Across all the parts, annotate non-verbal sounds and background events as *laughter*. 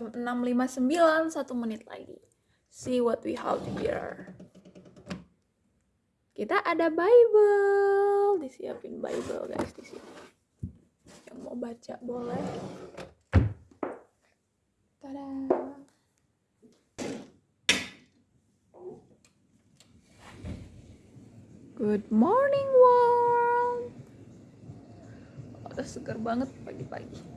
jam 6.59 satu menit lagi see what we have here kita ada Bible disiapin Bible guys di sini yang mau baca boleh Tada. Good morning world. Udah segar banget pagi-pagi.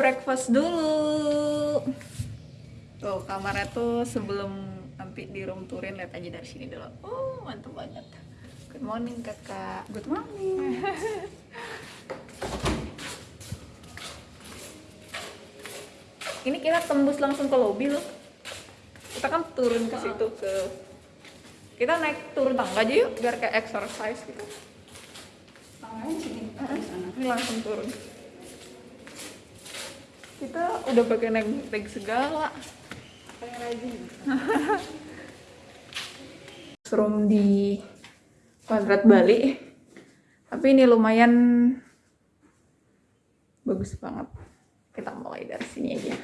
Breakfast dulu. Tuh kamarnya tuh sebelum nanti di room tourin lihat aja dari sini dulu. Oh mantap banget. Good morning kakak. Good morning. *laughs* Ini kita tembus langsung ke lobby loh. Kita kan turun ke situ ke. Kita naik turun tangga aja yuk biar kayak exercise gitu. Tangannya sini. Ini langsung turun. Kita udah pakai naik naik segala. *laughs* Room di Kuadrat Bali. Tapi ini lumayan bagus banget. Kita mulai dari sini aja.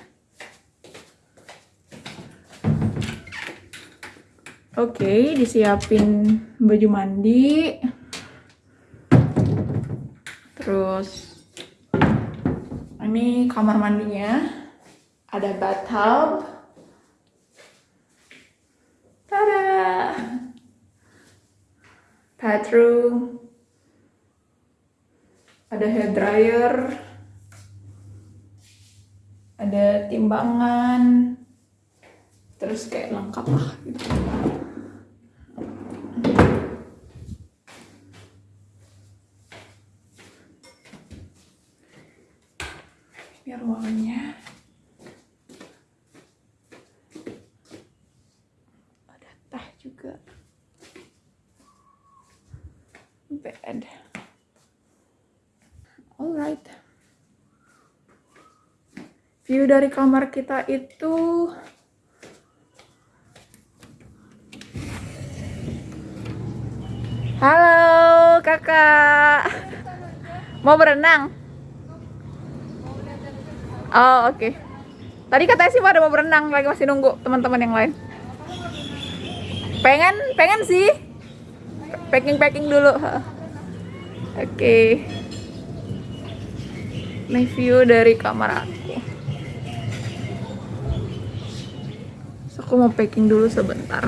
Oke, disiapin baju mandi. Terus ini kamar mandinya. Ada bathtub. Tada! bathroom ada hair dryer ada timbangan terus kayak lengkap lah gitu biar ruangannya ada teh juga bed. Alright. View dari kamar kita itu Halo, Kakak. Mau berenang? Oh, oke. Tadi katanya sih pada mau berenang, lagi masih nunggu teman-teman yang lain. Pengen, pengen sih packing packing dulu oke okay. ini view dari kamar aku aku mau packing dulu sebentar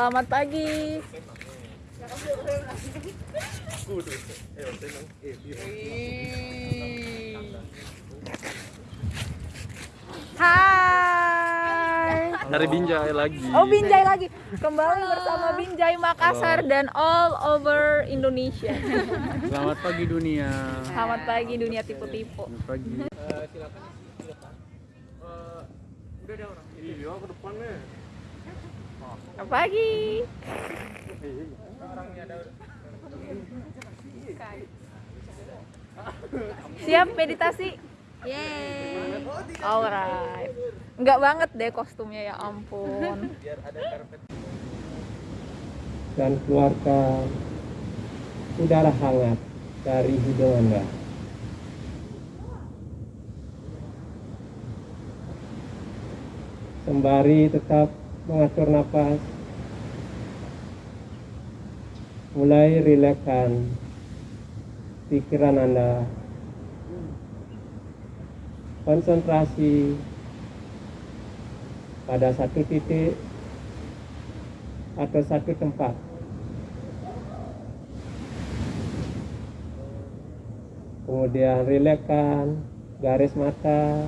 Selamat pagi. Hai. Dari Binjai lagi. Oh Binjai lagi. Kembali bersama Binjai Makassar dan all over Indonesia. Selamat pagi dunia. Selamat pagi dunia tipu-tipu. Selamat pagi. Iya ke depannya. Selamat pagi. Siap meditasi? Yeay. Alright. Enggak banget deh kostumnya ya ampun. dan keluarkan udara hangat dari hidung Anda. Sembari tetap mengatur nafas, mulai rilekskan pikiran Anda. Konsentrasi pada satu titik atau satu tempat. Kemudian rilekskan garis mata.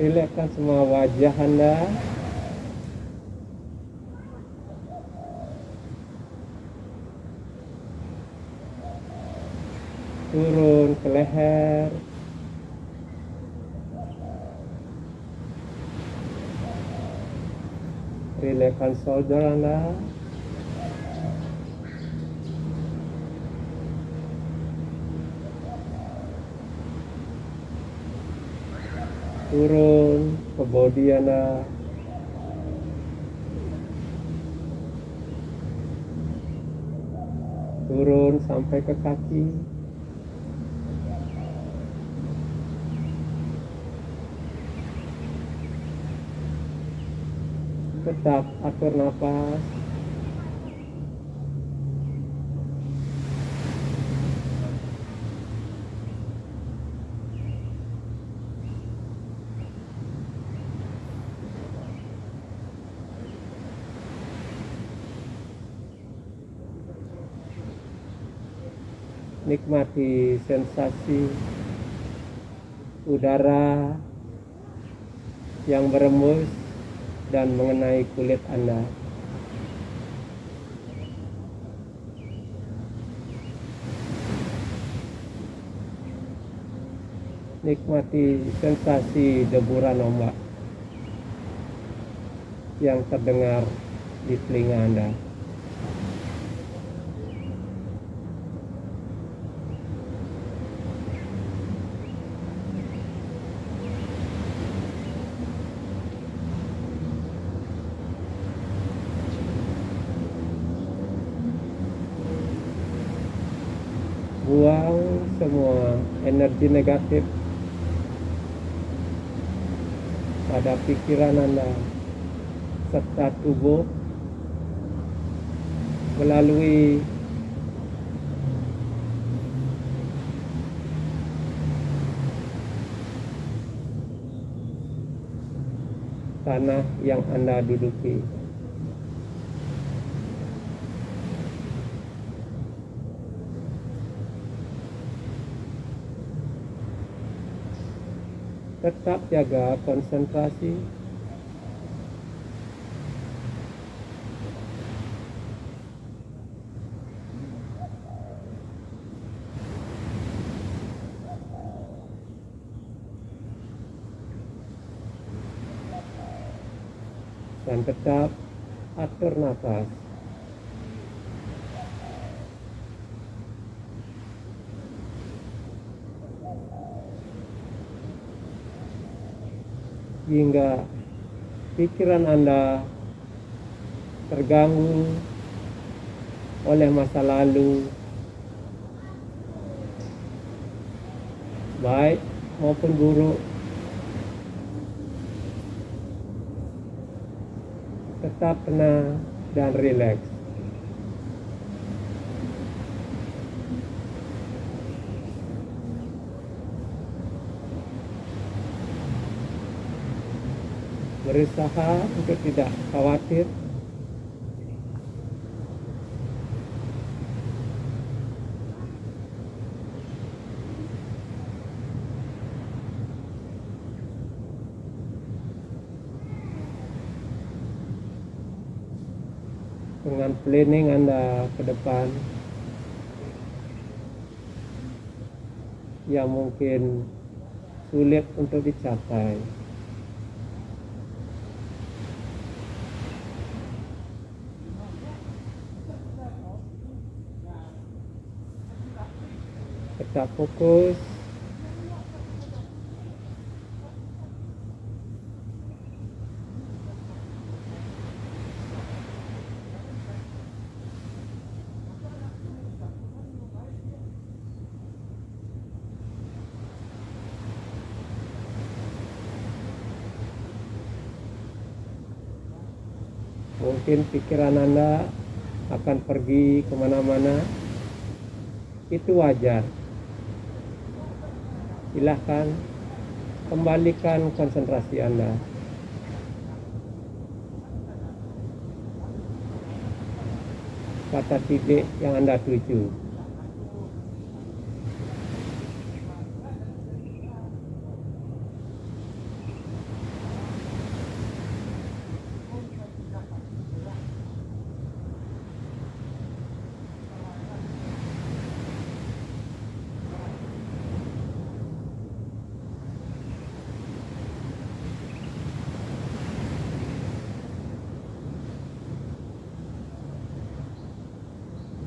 Rilekskan semua wajah Anda. Turun ke leher. Rilekskan shoulder Anda. Turun ke body Anda. Turun sampai ke kaki. tetap atur nafas nikmati sensasi udara yang berembus dan mengenai kulit Anda. Nikmati sensasi deburan ombak yang terdengar di telinga Anda. buang semua energi negatif pada pikiran Anda serta tubuh melalui tanah yang Anda duduki. Tetap jaga konsentrasi. Dan tetap atur nafas hingga pikiran Anda terganggu oleh masa lalu, baik maupun buruk. Tetap tenang dan rileks. Berusaha untuk tidak khawatir dengan planning Anda ke depan yang mungkin sulit untuk dicapai. Tetap fokus. Mungkin pikiran Anda akan pergi ke mana-mana. Itu wajar. Silahkan kembalikan konsentrasi Anda. Pada titik yang Anda tuju.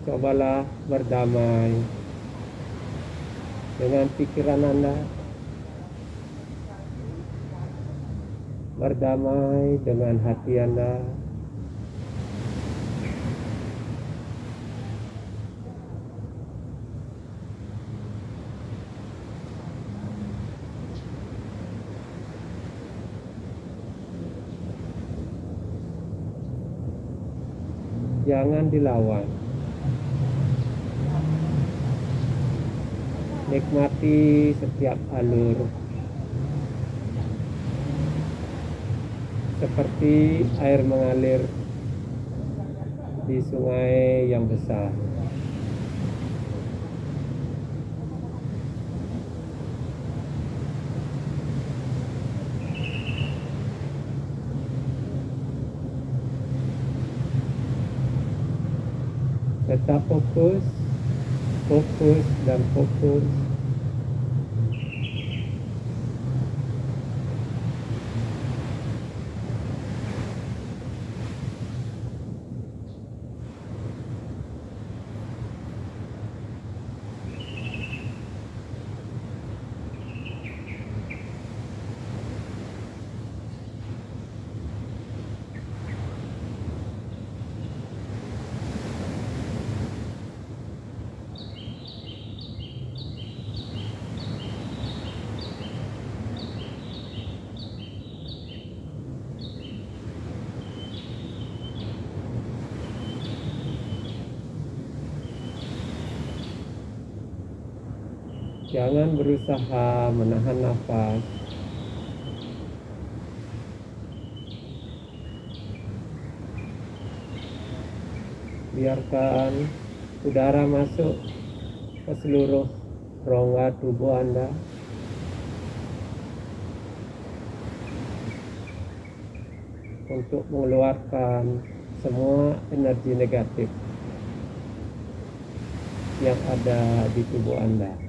Cobalah berdamai dengan pikiran Anda. Berdamai dengan hati Anda. Jangan dilawan. Nikmati setiap alur seperti air mengalir di sungai yang besar. Tetap fokus, fokus dan fokus. Jangan berusaha menahan nafas. Biarkan udara masuk ke seluruh rongga tubuh Anda. Untuk mengeluarkan semua energi negatif yang ada di tubuh Anda.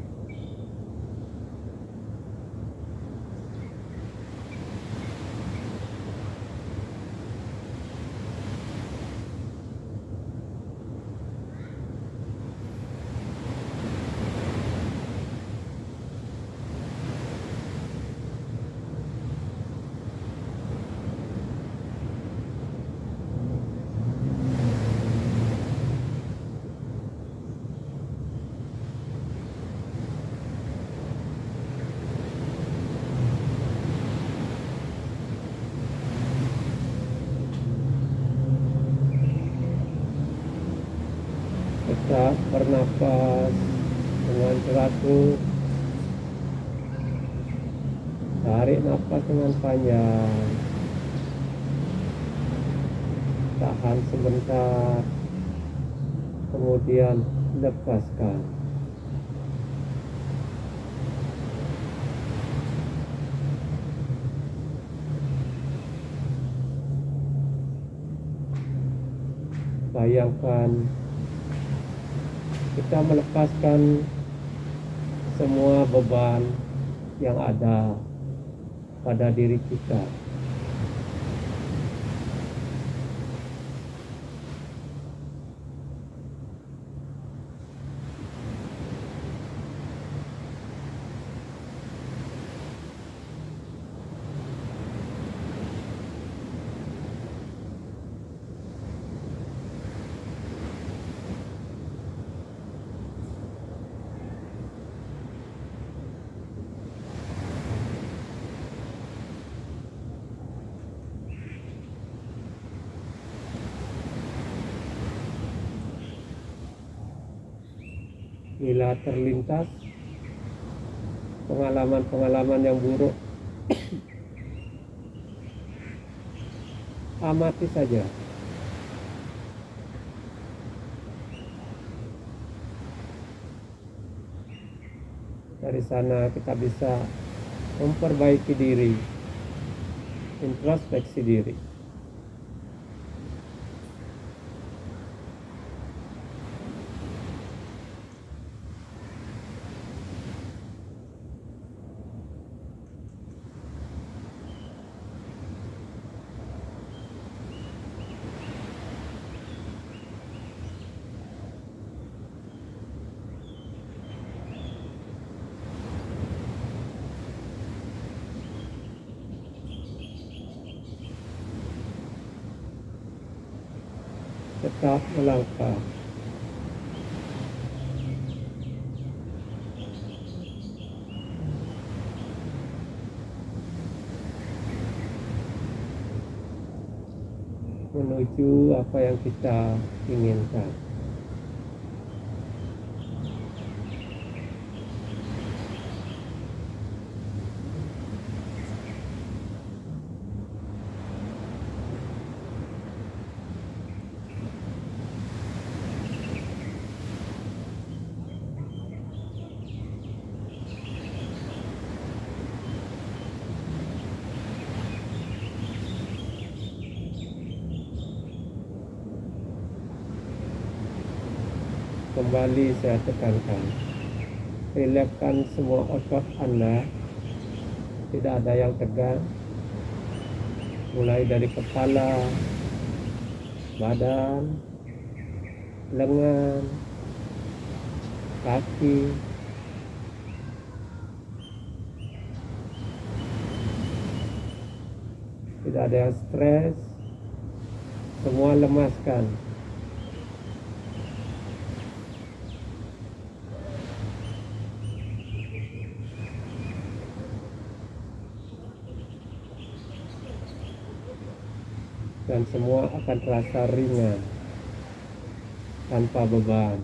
Tetap bernafas dengan teratur. Tarik nafas dengan panjang. Tahan sebentar. Kemudian lepaskan. Bayangkan kita melepaskan semua beban yang ada pada diri kita. Bila terlintas pengalaman-pengalaman yang buruk *coughs* amati saja. Dari sana kita bisa memperbaiki diri introspeksi diri tetap melangkah menuju apa yang kita inginkan. Kembali saya tekankan, rilekskan semua otot Anda, tidak ada yang tegang, mulai dari kepala, badan, lengan, kaki, tidak ada yang stres, semua lemaskan. Dan semua akan terasa ringan tanpa beban.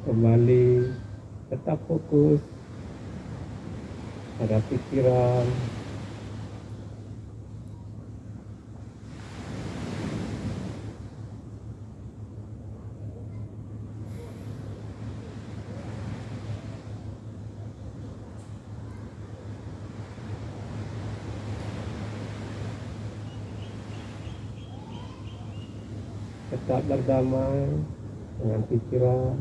Kembali tetap fokus pada pikiran, tetap berdamai dengan pikiran,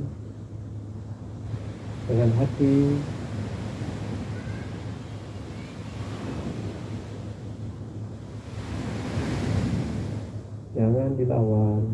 dengan hati, jangan dilawan.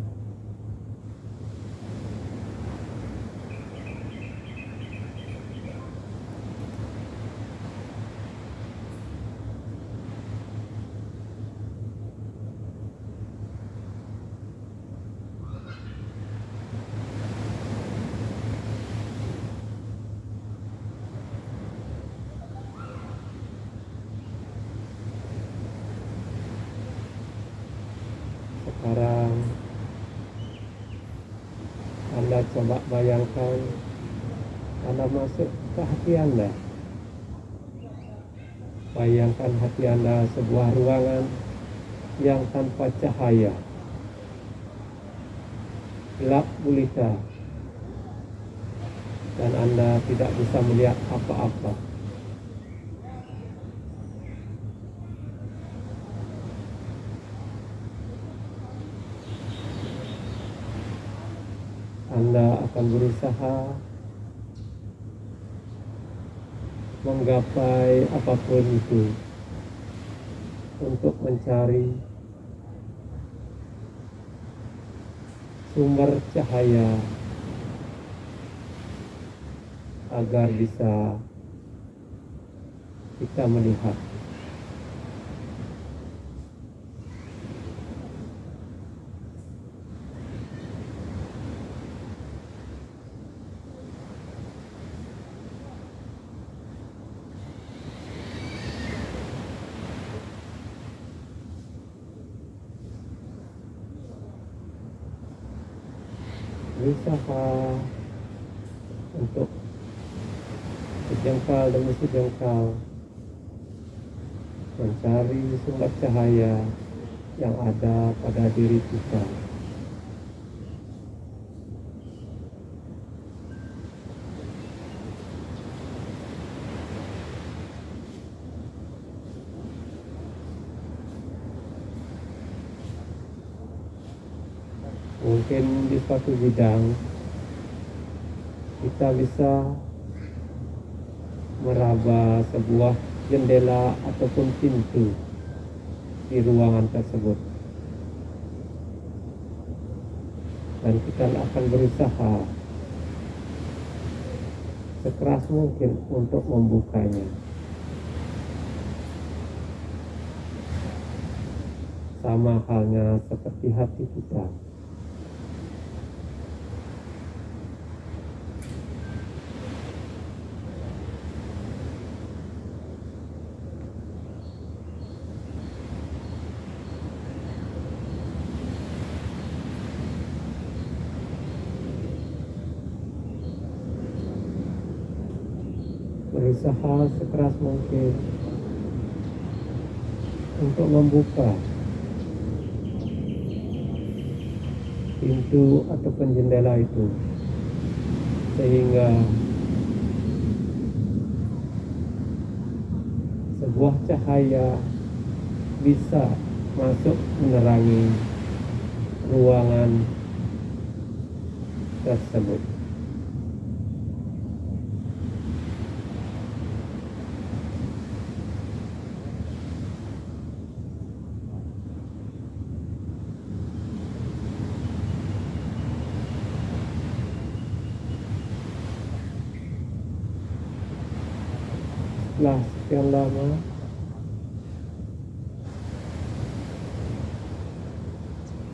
Sekarang Anda coba bayangkan Anda masuk ke hati Anda. Bayangkan hati Anda sebuah ruangan yang tanpa cahaya. Gelap gulita. Dan Anda tidak bisa melihat apa-apa Anda akan berusaha menggapai apa pun itu untuk mencari sumber cahaya agar bisa kita melihat berusaha untuk sejengkal demi sejengkal mencari sumber cahaya yang ada pada diri kita. Mungkin di suatu bidang kita bisa meraba sebuah jendela ataupun pintu di ruangan tersebut. Dan kita akan berusaha sekeras mungkin untuk membukanya. Sama halnya seperti hati kita berusaha sekeras mungkin untuk membuka pintu ataupun jendela itu sehingga sebuah cahaya bisa masuk menerangi ruangan tersebut. Setelah sekian lama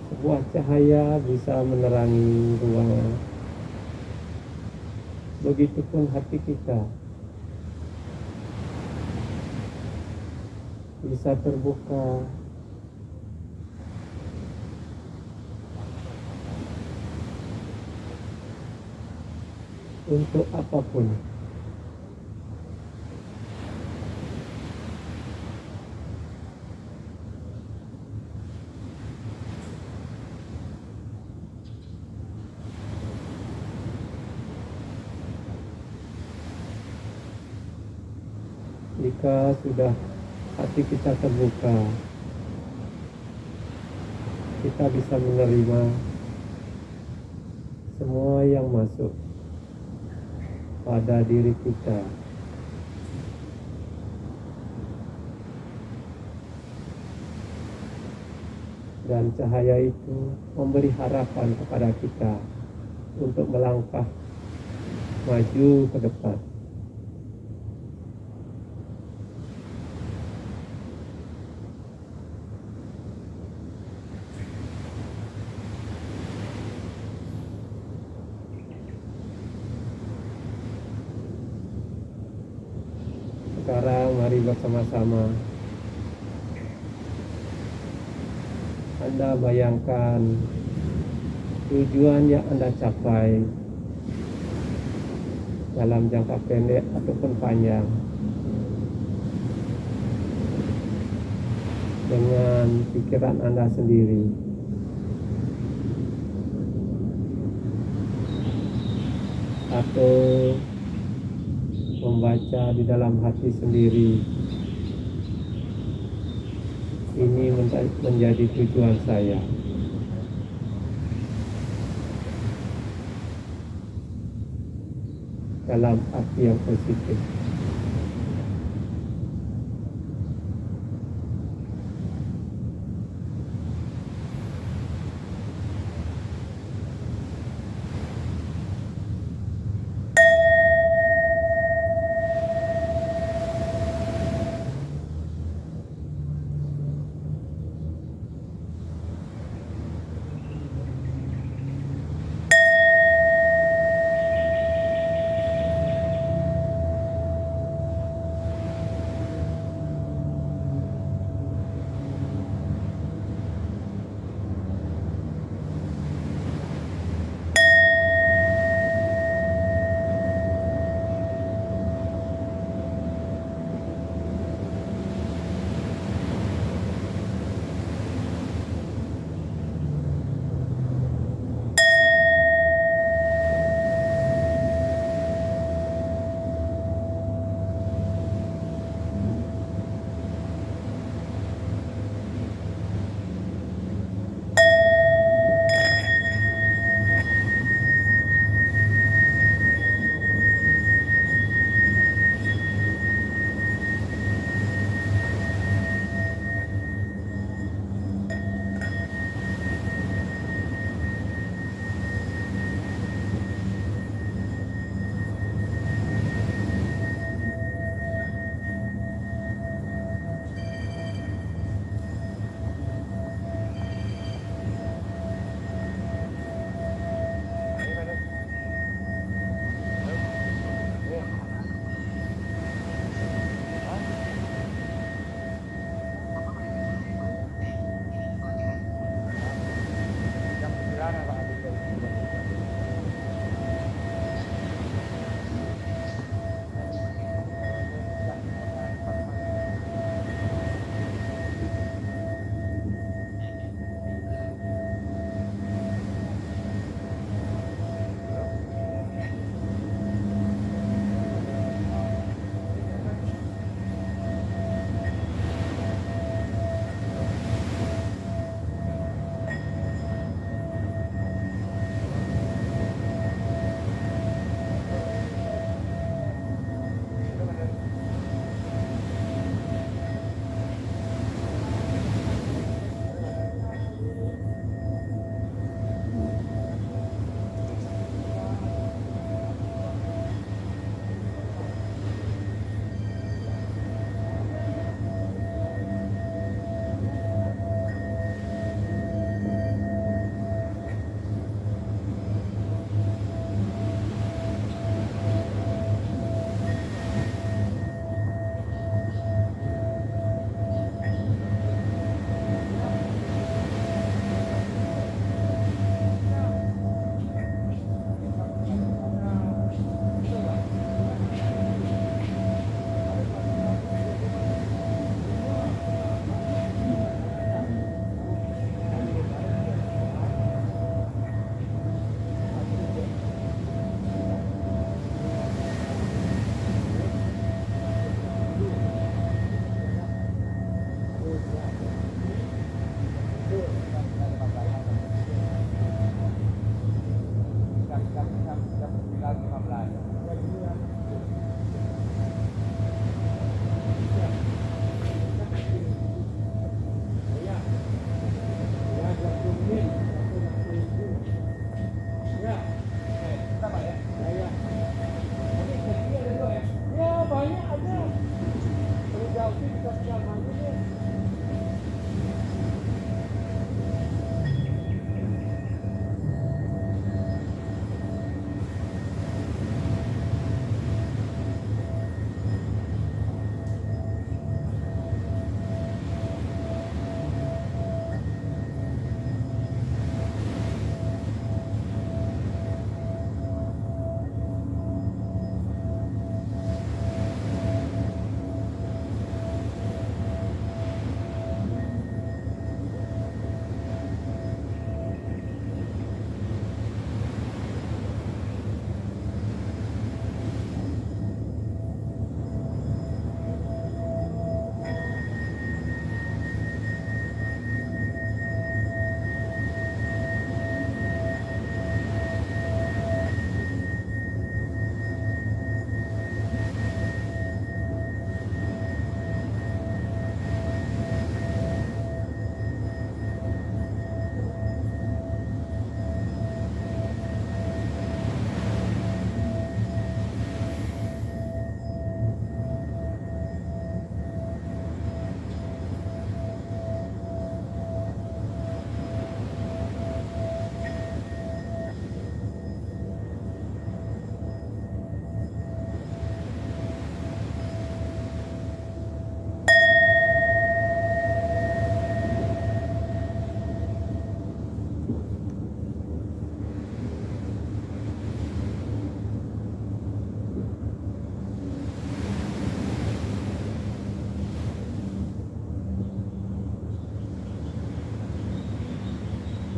sebuah cahaya bisa menerangi ruangan. Begitupun hati kita bisa terbuka untuk apa pun. Jika sudah hati kita terbuka, kita bisa menerima semua yang masuk pada diri kita. Dan cahaya itu memberi harapan kepada kita untuk melangkah maju ke depan. Sekarang mari bersama-sama Anda bayangkan tujuan yang Anda capai dalam jangka pendek ataupun panjang dengan pikiran Anda sendiri. Atau membaca di dalam hati sendiri. Ini menja- menjadi tujuan saya. Dalam arti yang positif.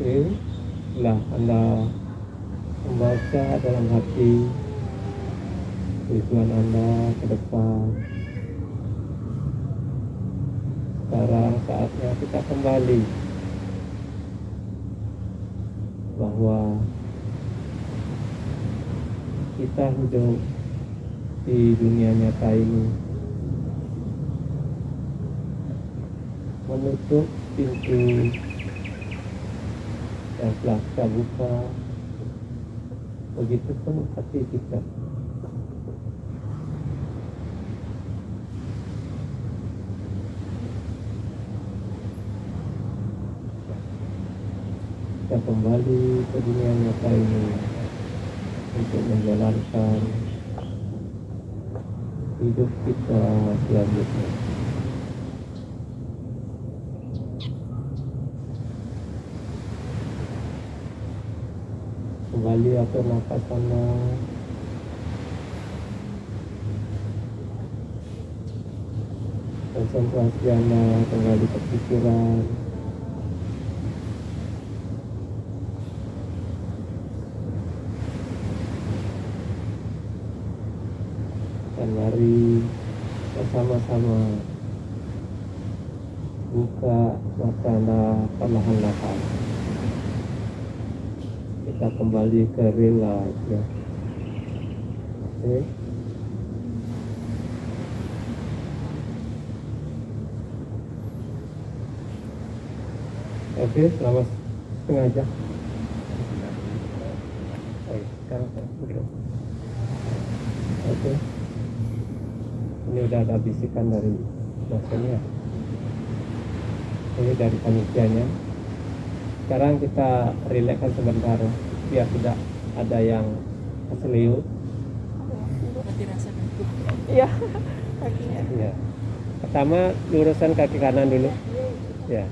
Oke, lah Anda membaca dalam hati tujuan Anda ke depan. Sekarang saatnya kita kembali. Bahwa kita hidup di dunia nyata ini. Menutup pintu yang telah kita buka begitu pun hati kita kita kembali ke dunia nyata ini untuk menjalankan hidup kita selanjutnya. Kembali atur nafas anda Konsentrasi anda kembali ke pikiran Dan mari bersama-sama buka mata perlahan-lahan kita kembali ke life ya. Oke. Oke selamat setengah jam. Oke sekarang saya oke. Ini udah ada bisikan dari dosennya. Ini dari panitianya sekarang kita relaxkan sebentar biar tidak ada yang keseliu Iya. *laughs* Kakinya. ya pertama luruskan kaki kanan dulu. Ya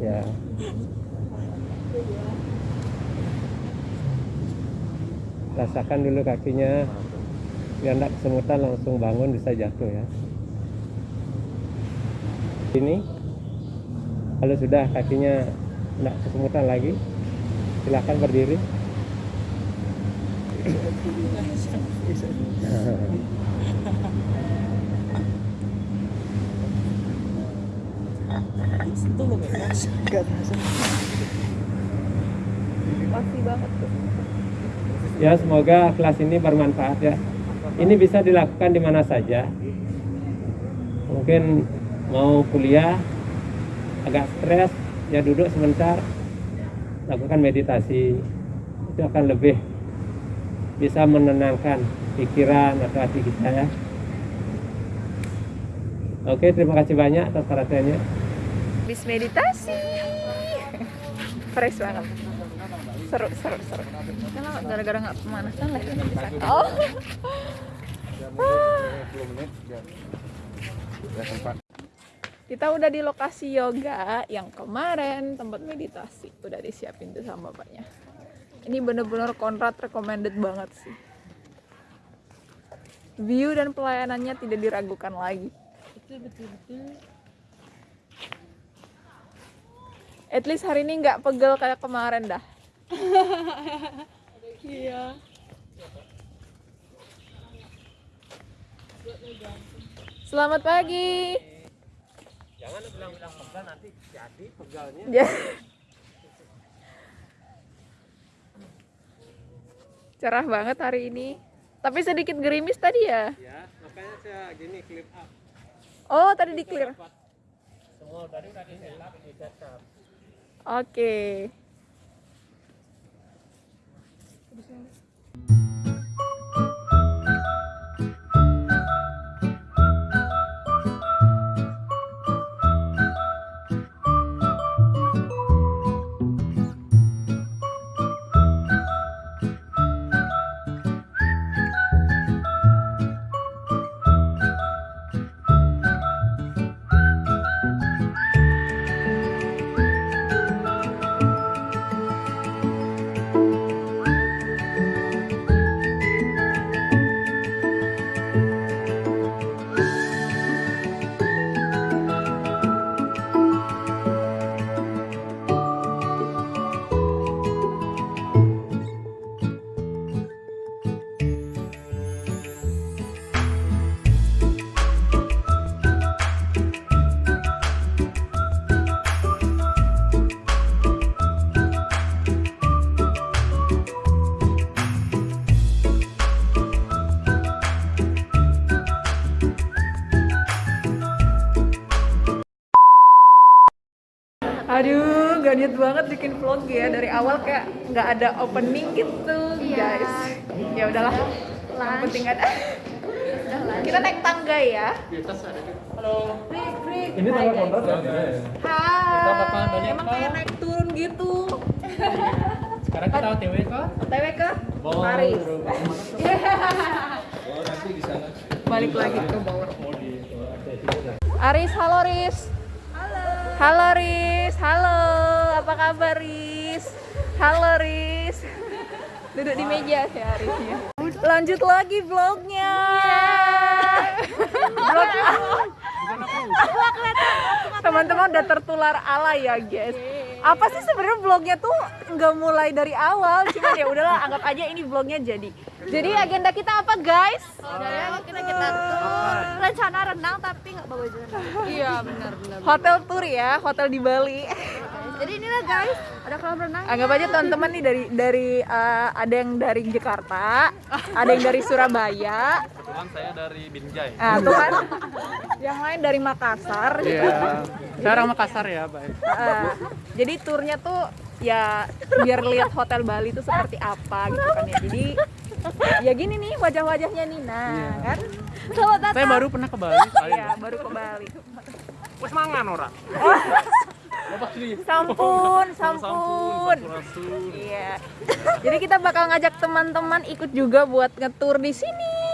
ya rasakan dulu kakinya. Biar tidak kesemutan langsung bangun bisa jatuh ya. Ini kalau sudah. Kakinya tidak kesemutan lagi. Silahkan berdiri. Ya semoga kelas ini bermanfaat ya. Ini bisa dilakukan di mana saja. Mungkin mau kuliah agak stres ya duduk sebentar lakukan meditasi itu akan lebih bisa menenangkan pikiran atau hati kita ya oke terima kasih banyak atas perhatiannya Habis meditasi. Fresh banget. Seru, seru, seru. Kenapa gara-gara nggak pemanasan ini bisa. Oh. Kita udah di lokasi yoga yang kemarin tempat meditasi udah disiapin tuh sama bapaknya. Ini bener-bener kontrak recommended banget sih. View dan pelayanannya tidak diragukan lagi. At least hari ini nggak pegel kayak kemarin dah. *laughs* iya. Selamat pagi. Jangan bilang-bilang pegal nanti jadi pegalnya Ya. Cerah banget hari ini. Tapi sedikit gerimis tadi ya. ya makanya saya gini clip up Oh, tadi di clear. semua tadi udah di setup Oke. Aduh, banget bikin vlog ya dari awal kayak nggak ada opening gitu, Iya. guys. Ya udahlah. Yang penting ada. Kita naik tangga ya. Ini tanggal kontrak ya? Hai. Emang kayak naik turun gitu. Sekarang kita OTW ke OTW ke Paris. Balik lagi ke bawah. Aris, halo Riz. Halo. Riz, halo. Apa kabar Riz? Halo Riz. *laughs* Duduk di meja ya Arisnya. Lanjut lagi vlognya. Vlog *laughs* Teman-teman udah tertular ala ya guys. Apa sih sebenarnya vlognya tuh nggak mulai dari awal, cuman ya udahlah anggap aja ini vlognya jadi. Jadi agenda kita apa guys? Saudara kita kita tuh rencana renang tapi nggak bawa renang. Iya benar benar. Hotel tour ya, hotel di Bali. Jadi inilah guys, ada kolam renang. Anggap aja teman-teman nih dari dari uh, ada yang dari Jakarta, ada yang dari Surabaya, Kebetulan saya dari Binjai. nah, tuh kan. yang lain dari Makassar. gitu. Iya. Saya orang Makassar ya, baik. Uh, jadi turnya tuh ya biar lihat hotel Bali itu seperti apa gitu kan ya. Jadi ya gini nih wajah-wajahnya nih, nah kan. Selamat datang. Saya baru pernah ke Bali. Iya, baru ke Bali. Wes mangan ora. Sini. Sampun, Sampun. Iya. Jadi kita bakal ngajak teman-teman ikut juga buat ngetur di sini.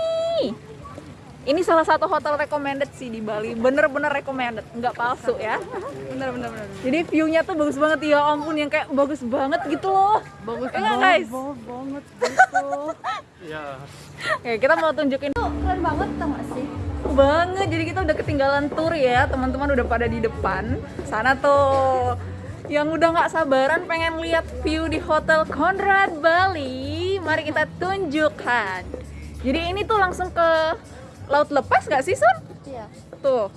Ini salah satu hotel recommended sih di Bali. Bener-bener recommended, nggak palsu ya. Bener-bener. bener. Jadi view-nya tuh bagus banget ya ampun yang kayak bagus banget gitu loh. Bagus banget guys. banget gitu. Iya. Oke, kita mau tunjukin Tuh keren banget tau gak sih? banget. Jadi kita udah ketinggalan tour ya. Teman-teman udah pada di depan. Sana tuh yang udah nggak sabaran pengen lihat view di Hotel Conrad Bali. Mari kita tunjukkan. Jadi ini tuh langsung ke laut lepas nggak sih Sun? Iya. Tuh.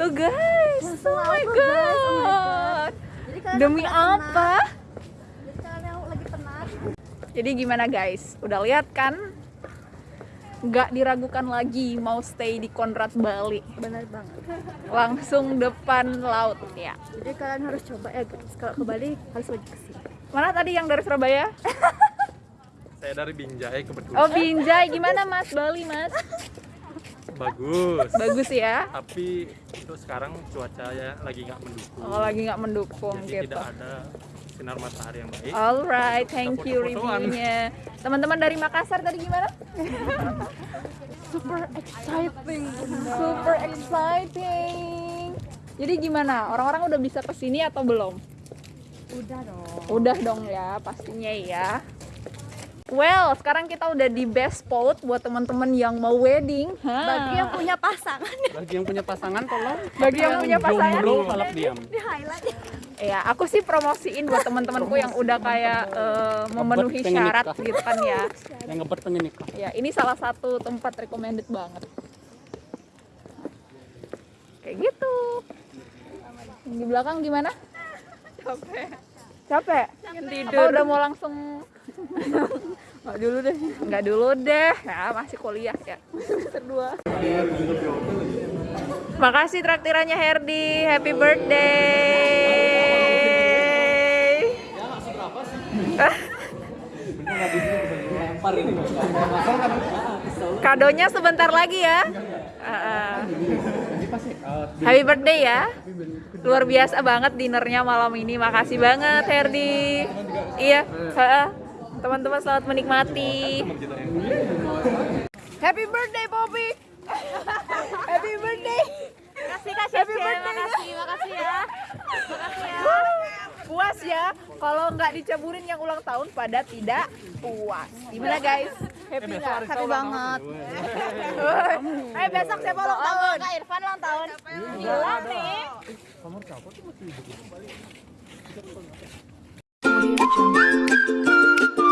Tuh guys. Langsung Oh my guys. Oh my god. Jadi Demi apa? Jadi kalian yang lagi penat. Jadi gimana guys? Udah lihat kan? Nggak diragukan lagi mau stay di Conrad Bali. Bener banget. Langsung depan laut ya. Jadi kalian harus coba ya guys. Kalau ke Bali harus wajib ke sini. Mana tadi yang dari Surabaya? *laughs* Saya dari Binjai kebetulan. Oh Binjai, gimana Mas Bali Mas? Bagus. Bagus ya? Tapi untuk sekarang cuacanya lagi nggak mendukung. Oh lagi nggak mendukung Jadi gitu. tidak ada sinar matahari yang baik. Alright, thank you reviewnya. Teman-teman dari Makassar tadi gimana? Super exciting. Super exciting. Jadi gimana? Orang-orang udah bisa ke sini atau belum? Udah dong. Udah dong ya, pastinya ya. Well, sekarang kita udah di best spot buat teman-teman yang mau wedding. Hah. Bagi yang punya pasangan Bagi yang punya pasangan tolong. Bagi yang punya pasangan. Jomblo malah diam. di highlight. Ya, aku sih promosiin buat teman-temanku yang udah kayak eh, memenuhi syarat gitu kan ya. Yang ngebet pengen nikah. Ya, ini salah satu tempat recommended banget. Kayak gitu. Yang Di belakang gimana? Capek. Capek? Apa udah mau langsung *laughs* Nggak dulu deh. Nggak dulu deh. Ya, masih kuliah ya. Semester dua. Makasih traktirannya Herdi. Happy birthday. *laughs* Kadonya sebentar lagi ya. Uh-uh. Happy birthday ya. Luar biasa banget dinernya malam ini. Makasih banget Herdi. Iya, heeh. Teman-teman selamat menikmati. Happy birthday Bobby. Happy birthday. Makasih Kak Happy Cece, birthday. makasih, makasih ya. Makasih ya. Puas ya. Kalau nggak dicaburin yang ulang tahun pada tidak puas. Gimana guys? Happy nggak? Happy banget. Eh besok siapa ulang tahun? Kak Irfan ulang tahun. Hilang nih. Audio Jungle.